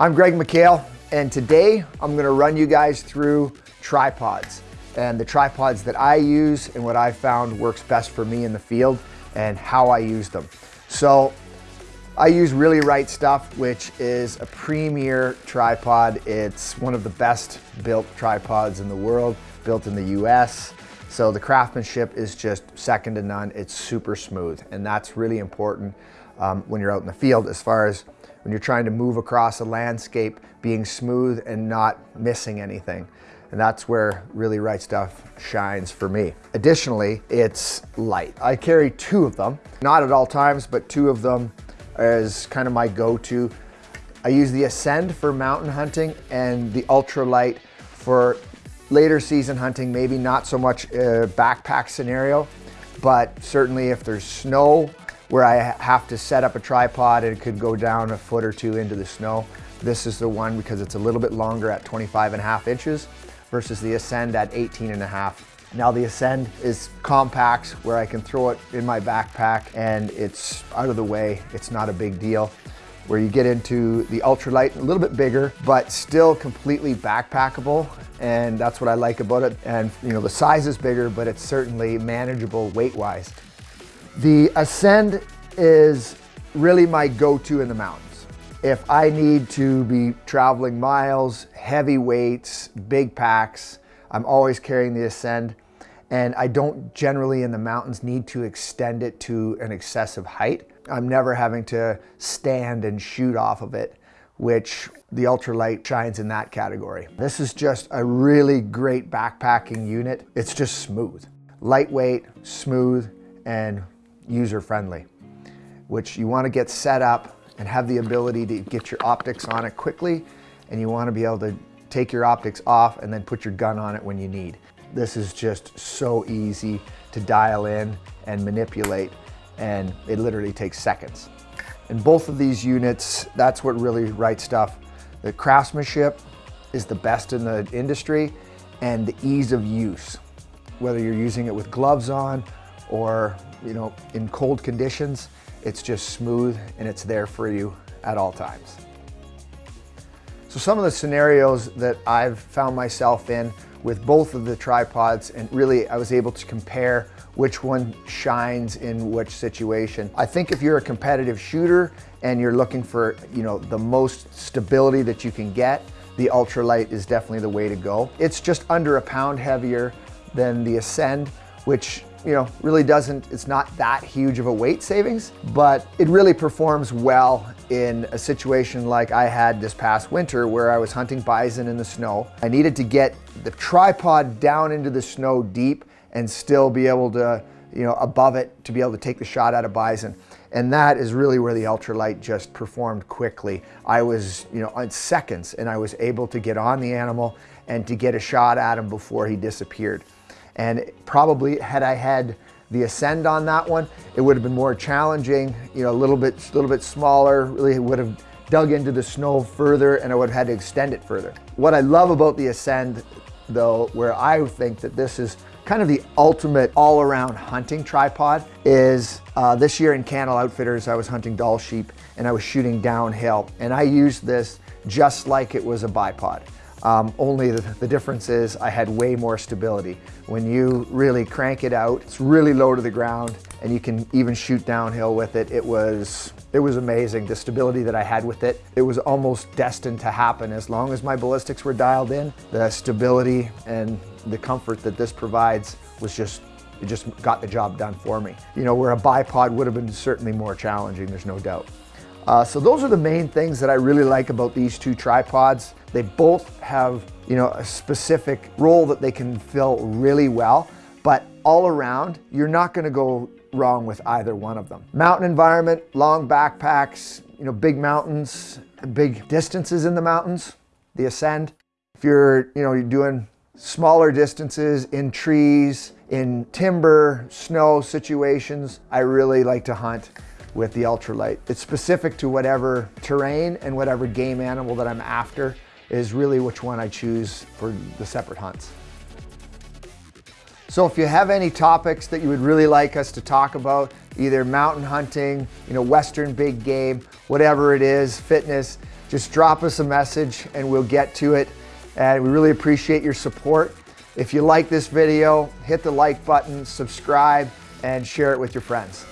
I'm Greg McHale, and today I'm gonna run you guys through tripods and the tripods that I use and what I found works best for me in the field and how I use them. So I use Really Right Stuff, which is a premier tripod. It's one of the best built tripods in the world, built in the US. So the craftsmanship is just second to none. It's super smooth, and that's really important um, when you're out in the field as far as when you're trying to move across a landscape, being smooth and not missing anything. And that's where Really Right Stuff shines for me. Additionally, it's light. I carry two of them, not at all times, but two of them is kind of my go-to. I use the Ascend for mountain hunting and the Ultralight for later season hunting, maybe not so much a backpack scenario, but certainly if there's snow where I have to set up a tripod and it could go down a foot or two into the snow. This is the one because it's a little bit longer at 25 and a half inches versus the Ascend at 18 and a half. Now the Ascend is compact where I can throw it in my backpack and it's out of the way. It's not a big deal. Where you get into the ultralight, a little bit bigger, but still completely backpackable. And that's what I like about it. And you know, the size is bigger, but it's certainly manageable weight-wise. The Ascend is really my go-to in the mountains. If I need to be traveling miles, heavy weights, big packs, I'm always carrying the Ascend and I don't generally in the mountains need to extend it to an excessive height. I'm never having to stand and shoot off of it, which the ultralight shines in that category. This is just a really great backpacking unit. It's just smooth, lightweight, smooth, and user-friendly, which you want to get set up and have the ability to get your optics on it quickly, and you want to be able to take your optics off and then put your gun on it when you need. This is just so easy to dial in and manipulate, and it literally takes seconds. In both of these units, that's what really right stuff. The craftsmanship is the best in the industry, and the ease of use. Whether you're using it with gloves on or you know, in cold conditions, it's just smooth and it's there for you at all times. So some of the scenarios that I've found myself in with both of the tripods and really I was able to compare which one shines in which situation. I think if you're a competitive shooter and you're looking for, you know, the most stability that you can get, the ultralight is definitely the way to go. It's just under a pound heavier than the Ascend, which you know, really doesn't, it's not that huge of a weight savings, but it really performs well in a situation like I had this past winter where I was hunting bison in the snow. I needed to get the tripod down into the snow deep and still be able to, you know, above it to be able to take the shot at a bison. And that is really where the ultralight just performed quickly. I was, you know, in seconds and I was able to get on the animal and to get a shot at him before he disappeared. And probably had I had the Ascend on that one, it would have been more challenging, you know, a little bit, a little bit smaller, really would have dug into the snow further and I would have had to extend it further. What I love about the Ascend though, where I think that this is kind of the ultimate all-around hunting tripod is uh, this year in Cannell Outfitters, I was hunting Dall sheep and I was shooting downhill and I used this just like it was a bipod. Um, only the, the, difference is I had way more stability. When you really crank it out, it's really low to the ground and you can even shoot downhill with it. It was, it was amazing, the stability that I had with it. It was almost destined to happen as long as my ballistics were dialed in. The stability and the comfort that this provides was just it just got the job done for me. You know, where a bipod would have been certainly more challenging, there's no doubt. Uh, so those are the main things that I really like about these two tripods. They both have, you know, a specific role that they can fill really well, but all around, you're not gonna go wrong with either one of them. Mountain environment, long backpacks, you know, big mountains, big distances in the mountains, the ascend. If you're, you know, you're doing smaller distances in trees, in timber, snow situations, I really like to hunt with the ultralight. It's specific to whatever terrain and whatever game animal that I'm after is really which one I choose for the separate hunts. So if you have any topics that you would really like us to talk about, either mountain hunting, you know, Western big game, whatever it is, fitness, just drop us a message and we'll get to it. And we really appreciate your support. If you like this video, hit the like button, subscribe, and share it with your friends.